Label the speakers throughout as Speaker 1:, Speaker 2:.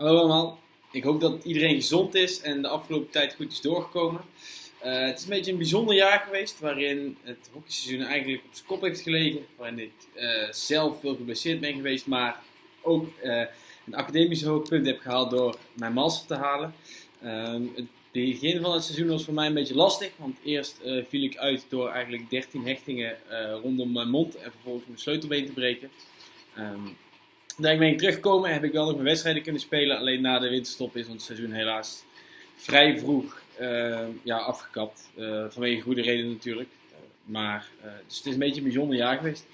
Speaker 1: Hallo allemaal, ik hoop dat iedereen gezond is en de afgelopen tijd goed is doorgekomen. Uh, het is een beetje een bijzonder jaar geweest waarin het hockeyseizoen eigenlijk op zijn kop heeft gelegen. Waarin ik uh, zelf veel geblesseerd ben geweest, maar ook uh, een academisch hoogpunt heb gehaald door mijn master te halen. Ehm, het begin van het seizoen was voor mij een beetje lastig, want eerst viel ik uit door eigenlijk 13 hechtingen rondom mijn mond en vervolgens mijn sleutelbeen te breken. Um, daar ben ik teruggekomen heb ik wel nog mijn wedstrijden kunnen spelen. Alleen na de winterstop is ons seizoen helaas vrij vroeg uh, ja, afgekapt. Uh, vanwege goede redenen natuurlijk. Uh, maar dus het is een beetje een bijzonder jaar geweest.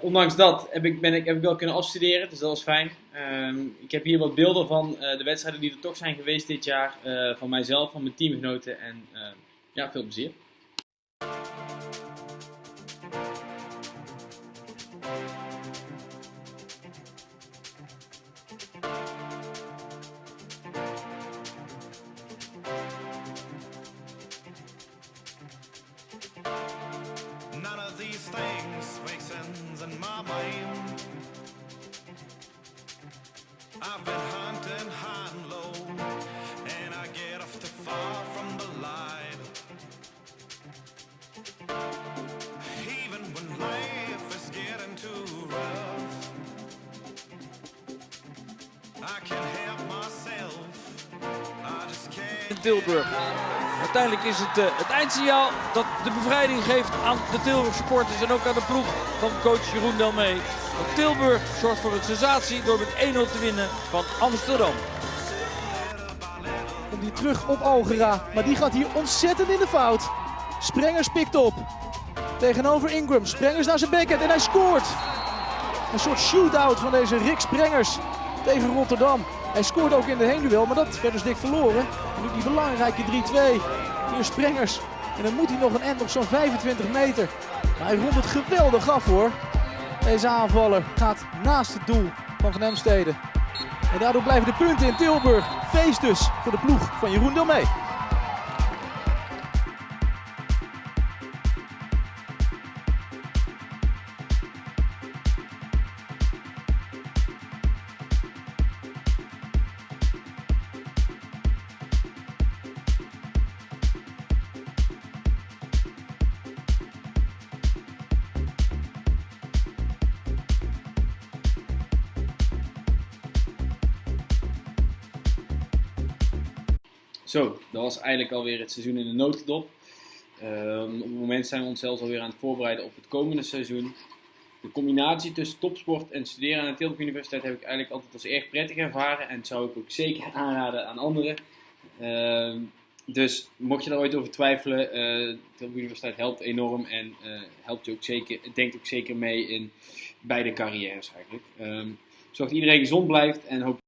Speaker 1: ondanks dat heb ik, ben ik, heb ik wel kunnen afstuderen, dus dat was fijn. Ehm, ik heb hier wat beelden van de wedstrijden die er toch zijn geweest dit jaar. van mijzelf, van mijn teamgenoten en ja, veel plezier. None of these things make sense in my mind. I've been hunting high and low, and I get off too far from the. Even when life is getting too rough, I can't help myself. I just can't. Uiteindelijk is het uh, het eindsignaal dat de bevrijding geeft aan de Tilburg supporters en ook aan de ploeg van coach Jeroen Delmee. Want Tilburg zorgt voor een sensatie door met 1-0 te winnen van Amsterdam.
Speaker 2: Komt hij terug op Algera, maar die gaat hier ontzettend in de fout. Sprengers pikt op. Tegenover Ingram. Sprengers naar zijn backhand en hij scoort. Een soort shootout van deze Rick Sprengers tegen Rotterdam. Hij scoorde ook in de heenduel, maar dat werd dus dik verloren. En nu die belangrijke 3-2. Hier Sprengers. En dan moet hij nog een end op zo'n 25 meter. Maar hij rondt het geweldig af hoor. Deze aanvaller gaat naast het doel van Van Hemstede. En daardoor blijven de punten in Tilburg. Feest dus voor de ploeg van Jeroen Delmee.
Speaker 1: Zo, dat was eigenlijk alweer het seizoen in de notendop. Uh, op het moment zijn we ons zelfs alweer aan het voorbereiden op het komende seizoen. De combinatie tussen topsport en studeren aan de Tilburg Universiteit heb ik eigenlijk altijd als erg prettig ervaren. En zou ik ook zeker aanraden aan anderen. Uh, dus mocht je daar ooit over twijfelen, de Tilburg Universiteit helpt enorm en uh, helpt je ook zeker, denkt ook zeker mee in beide carrières eigenlijk. Um, zorg dat iedereen gezond blijft en hoop